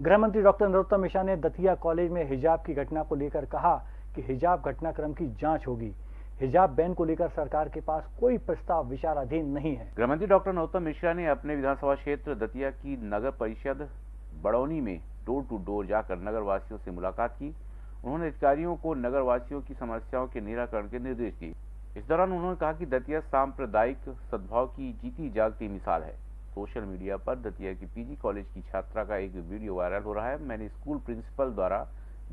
गृह मंत्री डॉक्टर नरोत्तम मिश्रा ने दतिया कॉलेज में हिजाब की घटना को लेकर कहा कि हिजाब घटनाक्रम की जाँच होगी। हिजाब बैन को लेकर सरकार के पास कोई प्रस्ताव विचाराधीन नहीं है। गृह मंत्री डॉक्टर नरोत्तम मिश्रा ने अपने विधानसभा क्षेत्र दतिया की नगर परिषद बड़ौनी में डोर टू डोर जाकर नगर वासियों से मुलाकात की। उन्होंने अधिकारियों को नगर वासियों की समस्याओं के निराकरण के निर्देश दिए। इस दौरान उन्होंने कहा कि दतिया सांप्रदायिक सद्भाव की जीती जागती मिसाल है। सोशल मीडिया पर दतिया की पीजी कॉलेज की छात्रा का एक वीडियो वायरल हो रहा है। मैंने स्कूल प्रिंसिपल द्वारा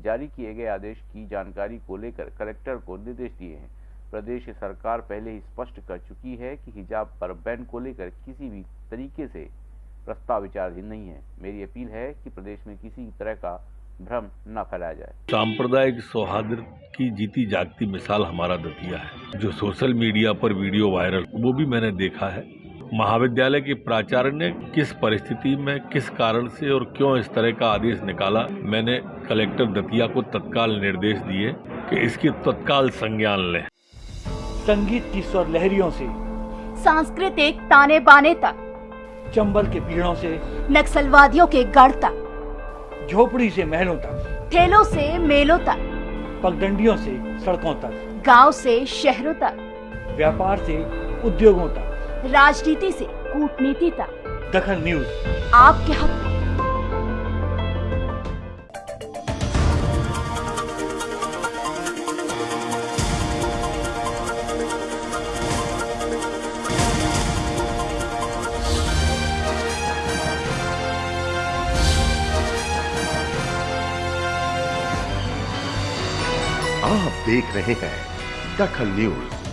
जारी किए गए आदेश की जानकारी को लेकर कलेक्टर को निर्देश दिए हैं। प्रदेश सरकार पहले ही स्पष्ट कर चुकी है कि हिजाब पर बैन को लेकर किसी भी तरीके से प्रस्ताव विचाराधीन नहीं है। मेरी अपील है कि प्रदेश में किसी तरह का भ्रम न फैलाया जाए। सांप्रदायिक सौहार्द की जीती जागती मिसाल हमारा दतिया है। जो सोशल मीडिया पर वीडियो वायरल, वो भी मैंने देखा है। महाविद्यालय के प्राचार्य ने किस परिस्थिति में किस कारण से और क्यों इस तरह का आदेश निकाला? मैंने कलेक्टर दतिया को तत्काल निर्देश दिए कि इसकी तत्काल संज्ञान लें। संगीत की स्वर लहरियों से सांस्कृतिक ताने बाने तक चंबल के पीड़ों से नक्सलवादियों के गढ़ तक झोपड़ी से महलों तक ठेलों से मेलों तक पगडंडियों से सड़कों तक गाँव से शहरों तक व्यापार से उद्योगों तक। राजनीति से कूटनीति तक। दखल न्यूज़। आपके हक। में आप देख रहे हैं दखल न्यूज़।